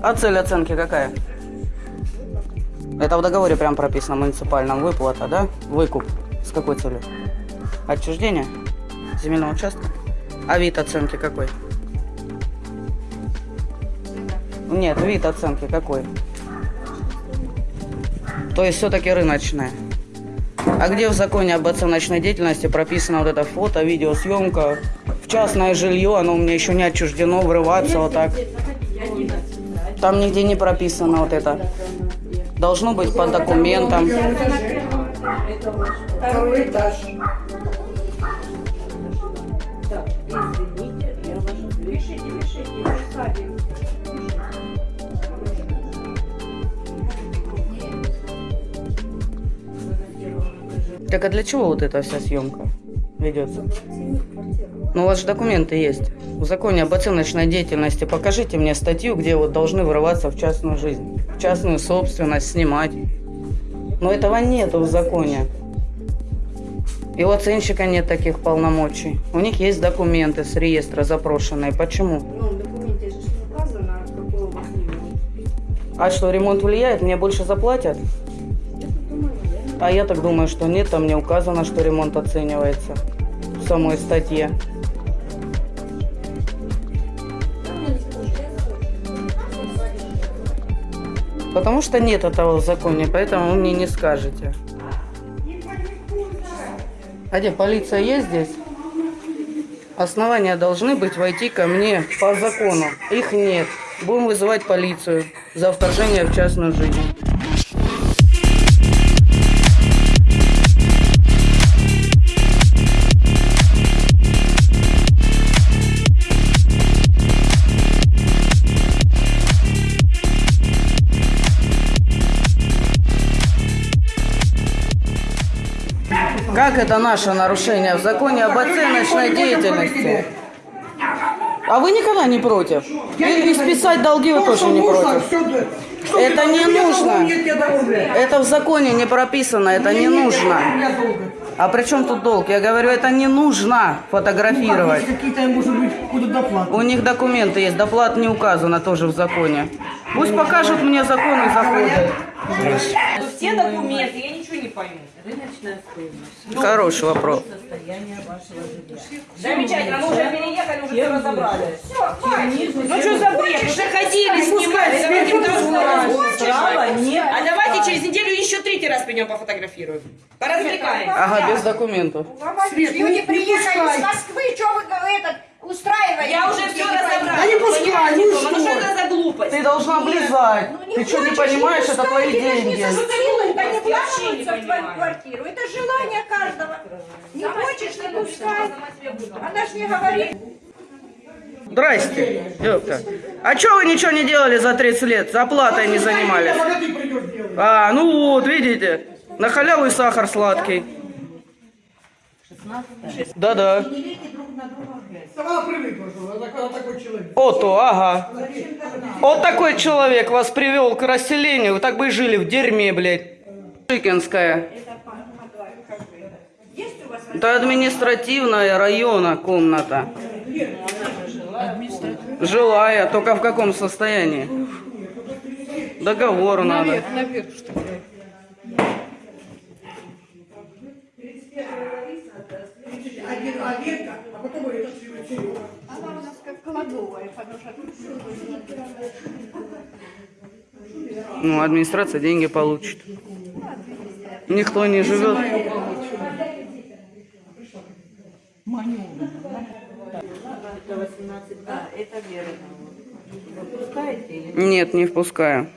А цель оценки какая? Это в договоре прям прописано муниципальном. Выплата, да? Выкуп. С какой целью? Отчуждение земельного участка? А вид оценки какой? Нет, вид оценки какой? То есть все-таки рыночная. А где в законе об оценочной деятельности прописано вот это фото, видеосъемка? В частное жилье, оно у меня еще не отчуждено, врываться вот так. Там нигде не прописано вот это. Должно быть по документам. Второй этаж. Так а для чего вот эта вся съемка ведется? Ну, у вас же документы есть. В законе об оценочной деятельности покажите мне статью, где вот должны врываться в частную жизнь, в частную собственность, снимать. Но этого нету в законе. И у оценщика нет таких полномочий. У них есть документы с реестра запрошенные. Почему? Ну, в документе же не указано, какой у вас ремонт. А что, ремонт влияет? Мне больше заплатят? А я так думаю, что нет, там не указано, что ремонт оценивается в самой статье. Потому что нет этого в законе, поэтому вы мне не скажете. А где, полиция есть здесь? Основания должны быть войти ко мне по закону. Их нет. Будем вызывать полицию за вторжение в частную жизнь. Как это наше нарушение в законе об оценочной деятельности? А вы никогда не против? И, и списать долги вы тоже не против? Это не нужно. Это в законе не прописано, это не нужно. А при чем тут долг? Я говорю, это не нужно фотографировать. Доплаты. У них документы есть, доплат не указано тоже в законе. Пусть покажут мне закон и заходят. Все документы, я ничего не пойму. Рыночная стоимость. Хороший вопрос. Состояние вашего жилья. Замечательно, мы уже переехали, уже все разобрали. Ну что за бред? Уже ходили снимать, давайте нет. А давайте через неделю еще третий раз пойдем пофотографируем. Поразвлекаемся. Ага, без документов. Ну Люди не приехали из Москвы, что вы этот, устраиваете? Я уже все разобрала. Да не пускай, Понимаете, ну Тома, Ну что что? это за глупость? Ты должна влезать. Ну, Ты что, не понимаешь, это твои деньги. Я вообще не вламываются в твою квартиру. Это желание каждого. Не хочешь, не пускай. Она ж не говорит. Здрасте. Ёпта. А чё вы ничего не делали за 30 лет? За оплатой не занимались? А, ну вот, видите. На халяву и сахар сладкий. 16 Привыкла, что она такой- такой человек. Ото, ага. Вот такой человек вас привел к расселению. Вы так бы и жили в дерьме, блядь. Шикинская. Это административная района комната. Жилая, только в каком состоянии? Договор надо. Один, а ветка, а потом это все. Она у нас как кладовая, потому что тут Ну, администрация деньги получит. Никто не живет. Это 18, да, это верно. Вы пускаете или Нет, не впускаю.